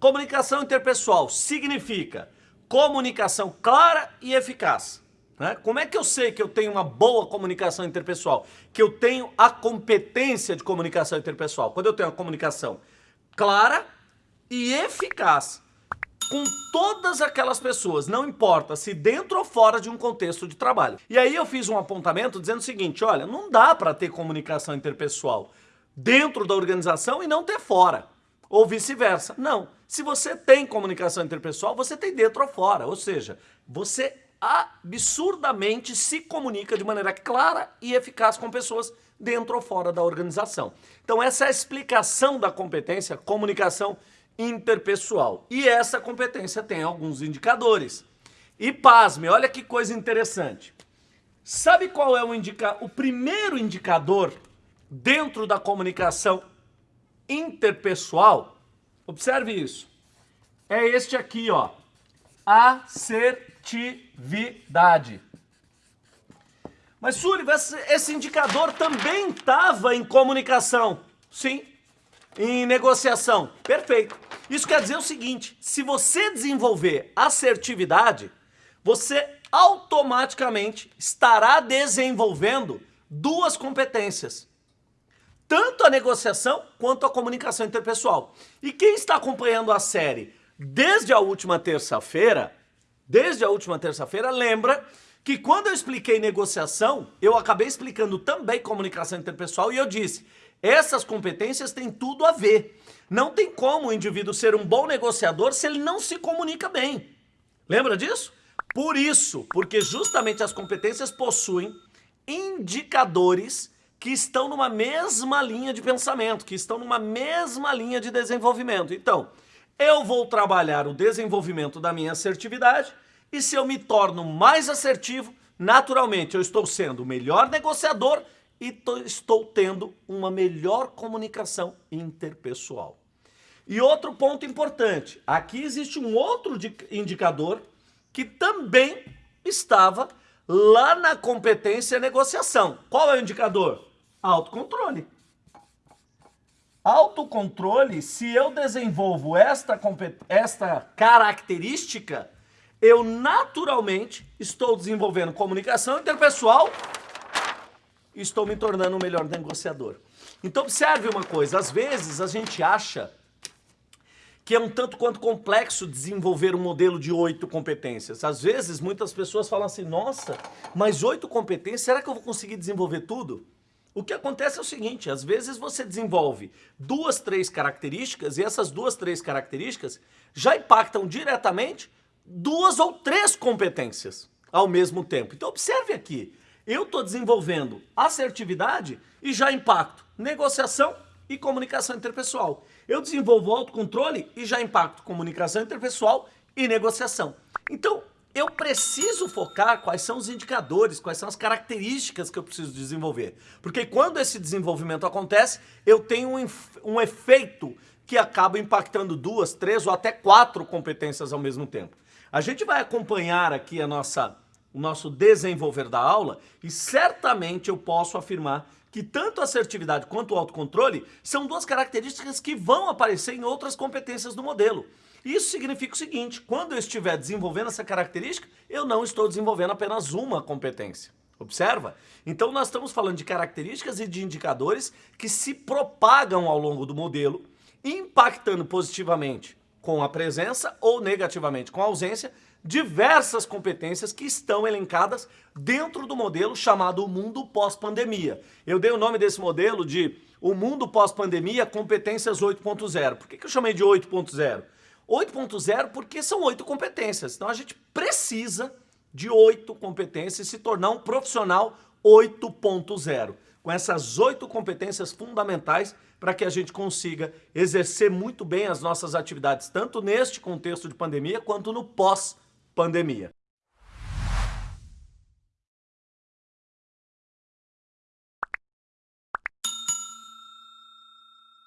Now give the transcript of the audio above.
Comunicação interpessoal significa comunicação clara e eficaz. Né? Como é que eu sei que eu tenho uma boa comunicação interpessoal? Que eu tenho a competência de comunicação interpessoal? Quando eu tenho a comunicação clara e eficaz com todas aquelas pessoas, não importa se dentro ou fora de um contexto de trabalho. E aí eu fiz um apontamento dizendo o seguinte, olha, não dá para ter comunicação interpessoal dentro da organização e não ter fora, ou vice-versa. Não. Se você tem comunicação interpessoal, você tem dentro ou fora, ou seja, você absurdamente se comunica de maneira clara e eficaz com pessoas dentro ou fora da organização. Então essa é a explicação da competência comunicação interpessoal. E essa competência tem alguns indicadores. E pasme, olha que coisa interessante. Sabe qual é o, indica o primeiro indicador dentro da comunicação interpessoal? Observe isso. É este aqui, ó. Assertividade. Mas, Sullivan, esse indicador também estava em comunicação. Sim, em negociação. Perfeito. Isso quer dizer o seguinte, se você desenvolver assertividade, você automaticamente estará desenvolvendo duas competências. Tanto a negociação quanto a comunicação interpessoal. E quem está acompanhando a série desde a última terça-feira, desde a última terça-feira, lembra que quando eu expliquei negociação, eu acabei explicando também comunicação interpessoal e eu disse, essas competências têm tudo a ver. Não tem como o indivíduo ser um bom negociador se ele não se comunica bem. Lembra disso? Por isso, porque justamente as competências possuem indicadores que estão numa mesma linha de pensamento, que estão numa mesma linha de desenvolvimento. Então, eu vou trabalhar o desenvolvimento da minha assertividade e se eu me torno mais assertivo, naturalmente eu estou sendo o melhor negociador e estou tendo uma melhor comunicação interpessoal. E outro ponto importante, aqui existe um outro indicador que também estava lá na competência negociação. Qual é o indicador? Autocontrole. Autocontrole, se eu desenvolvo esta, esta característica, eu naturalmente estou desenvolvendo comunicação interpessoal estou me tornando um melhor negociador. Então observe uma coisa, às vezes a gente acha que é um tanto quanto complexo desenvolver um modelo de oito competências. Às vezes muitas pessoas falam assim, nossa, mas oito competências, será que eu vou conseguir desenvolver tudo? O que acontece é o seguinte, às vezes você desenvolve duas, três características e essas duas, três características já impactam diretamente duas ou três competências ao mesmo tempo. Então observe aqui, eu estou desenvolvendo assertividade e já impacto negociação e comunicação interpessoal. Eu desenvolvo autocontrole e já impacto comunicação interpessoal e negociação. Então, eu preciso focar quais são os indicadores, quais são as características que eu preciso desenvolver. Porque quando esse desenvolvimento acontece, eu tenho um, um efeito que acaba impactando duas, três ou até quatro competências ao mesmo tempo. A gente vai acompanhar aqui a nossa o nosso desenvolver da aula e certamente eu posso afirmar que tanto a assertividade quanto o autocontrole são duas características que vão aparecer em outras competências do modelo. Isso significa o seguinte, quando eu estiver desenvolvendo essa característica, eu não estou desenvolvendo apenas uma competência. Observa? Então nós estamos falando de características e de indicadores que se propagam ao longo do modelo, impactando positivamente com a presença ou negativamente com a ausência diversas competências que estão elencadas dentro do modelo chamado mundo pós-pandemia. Eu dei o nome desse modelo de o mundo pós-pandemia competências 8.0. Por que, que eu chamei de 8.0? 8.0 porque são oito competências. Então a gente precisa de oito competências e se tornar um profissional 8.0 com essas oito competências fundamentais para que a gente consiga exercer muito bem as nossas atividades, tanto neste contexto de pandemia quanto no pós-pandemia pandemia.